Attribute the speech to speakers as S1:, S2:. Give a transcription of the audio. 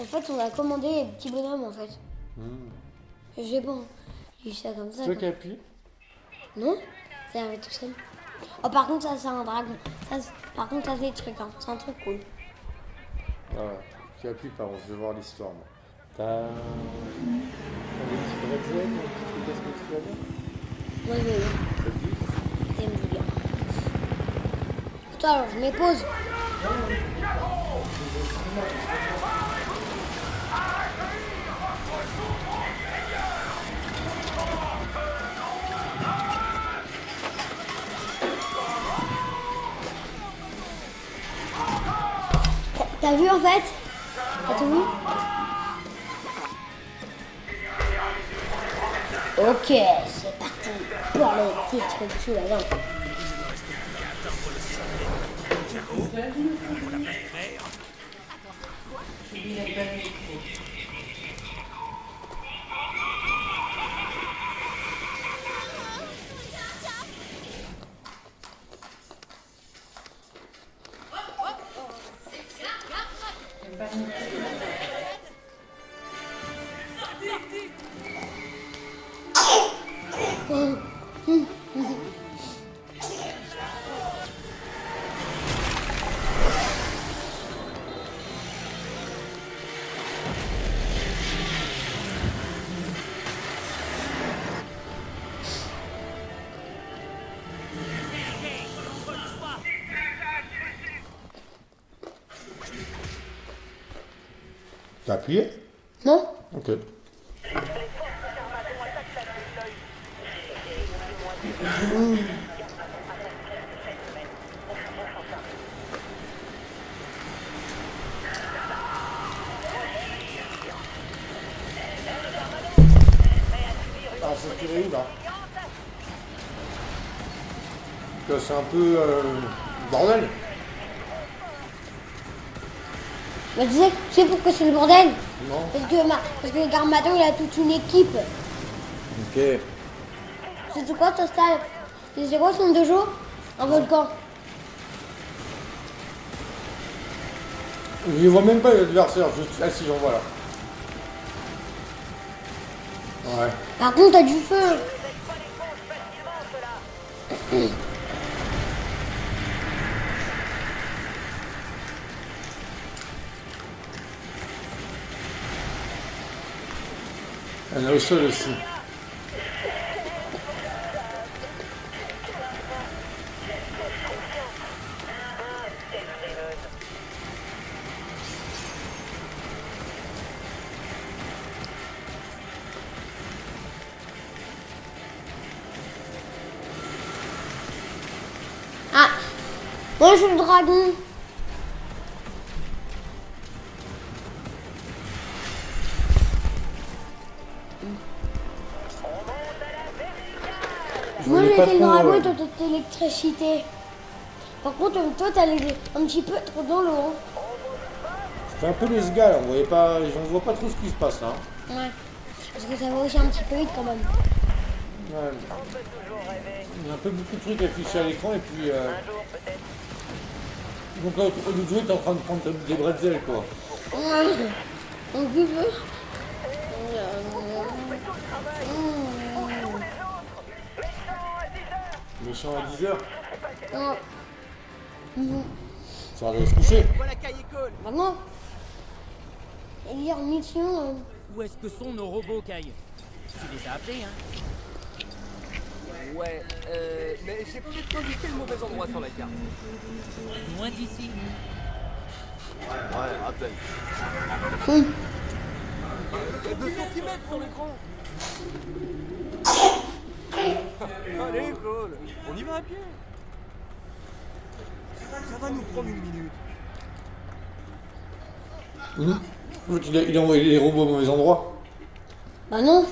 S1: En fait, on a commandé les petits bonhommes en fait. Sais pas. J'ai ça comme ça.
S2: C'est toi qui appuyé
S1: Non Ça arrive tout seul. Oh, par contre, ça, c'est un dragon. Ça, c'est- par contre, ça, c'est des trucs. Hein. C'est un truc cool.
S2: Ah ouais. Tu appuies par contre, je veux voir l'histoire moi. T'as t'as des petits bretzels, des petits trucs à ce que tu vas Ça te dit?
S1: T'aimes bien. Attends, alors, je mets T'as- vu en fait T'as tout vu Ok, c'est parti. Pour le titre du la Oh.
S2: T'as appuyé?
S1: Non
S2: Ok. Alors, c'est tiré où là? Que c'est un peu euh, bordel.
S1: Mais tu sais, tu sais pourquoi c'est le bordel
S2: Non
S1: Parce que, ma, parce que Garmato, il a toute une équipe.
S2: Ok.
S1: C'est quoi ton style C'est quoi son dojo Un volcan.
S2: Je vois même pas l'adversaire. Je... Ah si, j'en vois là. Ouais.
S1: Par contre, t'as du feu.
S2: Elle est au sol aussi.
S1: Ah suis le dragon.
S2: Je
S1: Moi, j'étais le dragon
S2: euh,
S1: et toi, t'étais l'électricité. Par contre, toi, t'allais un petit peu trop dans l'eau. hein.
S2: C'était un peu les gars là. On voyait pas. On voit pas trop ce qui se passe là. hein.
S1: Ouais. Parce que ça va aussi un petit peu vite quand même.
S2: Ouais. Il y a un peu beaucoup de trucs affichés à l'écran et puis. Euh... Donc là, de jouer, t'es en train de prendre des bretzels quoi.
S1: Ouais. On peut
S2: Méchant à 10h.
S1: Ouais.
S2: Ça va se coucher.
S3: Voilà Cole
S1: Bah non. Et dire mission. euh,
S3: Où est-ce que sont nos robots, Kai Tu les as appelés, hein
S4: Ouais, euh, mais j'ai peut-être indiqué le mauvais endroit sur la carte.
S3: Loin d'ici.
S4: Ouais, à peine.
S1: hum.
S4: Il y a 2 cm sur l'écran Allez, Cole, on y va à pied Ça va nous prendre une minute.
S2: Il a, il a envoyé les robots au mauvais endroit.
S1: Bah non.